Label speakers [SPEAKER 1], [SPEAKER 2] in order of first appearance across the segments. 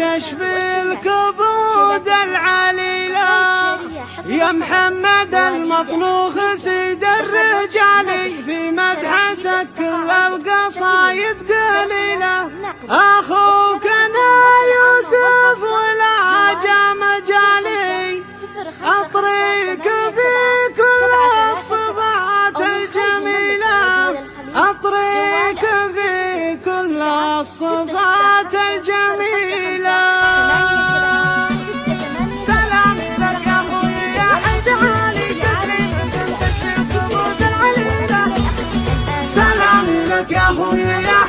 [SPEAKER 1] تشفي الكبود العليلة يا محمد المطلوخ سيد الرجال في مدحتك كل القصايد قليلة. أخوك أنا يوسف ولا جا مجالي أطريك في كل الصفات الجميلة. أطريك في كل الصفات الجميلة. سلام لك يا حيد علي سلام لك يا أخوي يا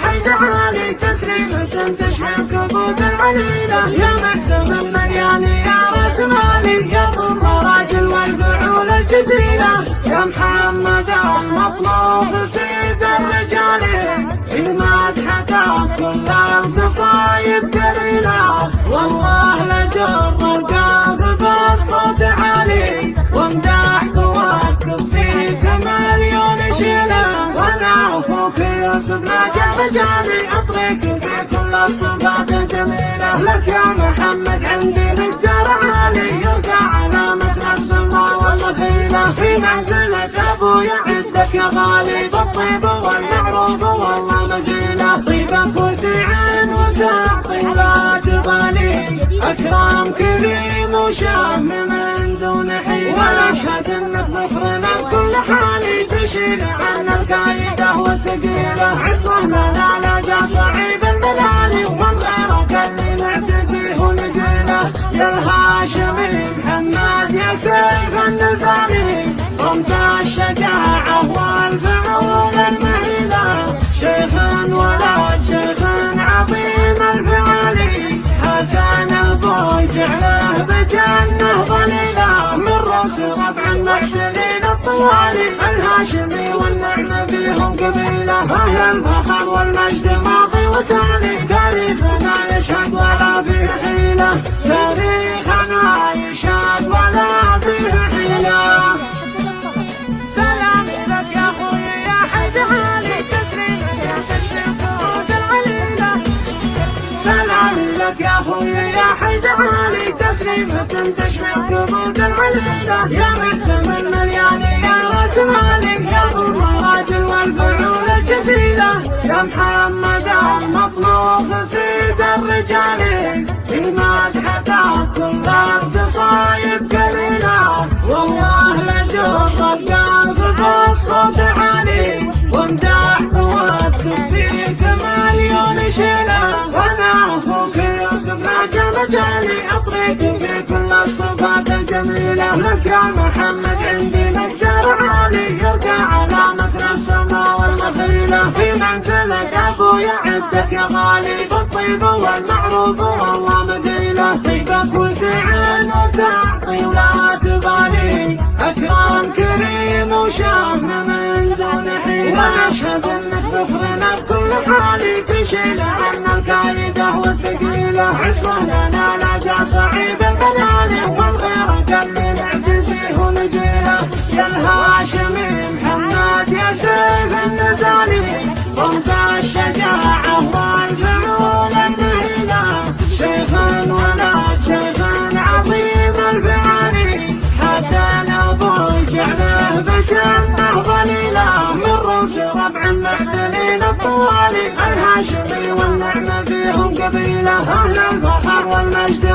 [SPEAKER 1] تسليمة تشحن كبود العليلة. يا محسن مرياني يا راس مالي يا ضم راجل والفعول الجزيلة. يا محمد المطلوب سيد الرجال. المدحة كل قليلة والله لجر القلب بالصوت عالي وامدح قواك فيك مليون شيلة. وأنا أخوك يوسف ناجح مجالي أطريك في كل الصفات الجميلة. لك يا محمد عندي مقدار عالي. يرجع علامة السماء والمخيلة في منزلة أبويا عندك يا غالي. بالطيب والمعروف والله مجيلة. طيبك وتعطي لا تبالي اكرام كريم وشهم من دون حيلة واشهد انك مخرنا بكل حالي تشيل عنا القايدة والثقيلة عصمه لا لقى صعيب المنالي ومن غيرك اللي نعتزيه ونقيله يا الهاشمي محمد يا سيف النزالي ربع المعتلين الطوالي الهاشمي والنعمة فيهم قبيلة أهل الفخر والمجد ماضي وتالي تاريخنا يشهد ولا فيه حيلة. تاريخنا يشهد تسليمة تشفي قبول العليلة يا محسن الملياني يا رأس مالي يا ابو المراجل والفعول الجزيلة. يا محمد المطلوب سيد الرجال. في مدحته كل القصايد قليلة والله لجر القلب بالصوت عالي. وامدح قوتك فيك مليون شيلة وأنا أخوك يوسف ناجى مجالي. لك يا محمد عندي مقدار عالي يرجع علامة السماء والمخيلة. في منزلك أبويا عندك يا غالي بالطيب والمعروف والله مدينة. طيبك وسعين وتعطي ولا تبالي. أكرام كريم وشهم من دون حيلة وأشهد انك بخرنا بكل حالي تشيل عنا القايدة والثقيلة عصمه لنا لقى صعيب بناني والخير اللي سيف النزالي رمز الشجاعة والفعول المهيلة شيخ ولد شيخ عظيم الفعالي حسن أبوي جعله بجنه ظليله من رؤوس ربع المعتلين الطوالي الهاشمي والنعمه فيهم قبيلة. أهل الفخر والمجد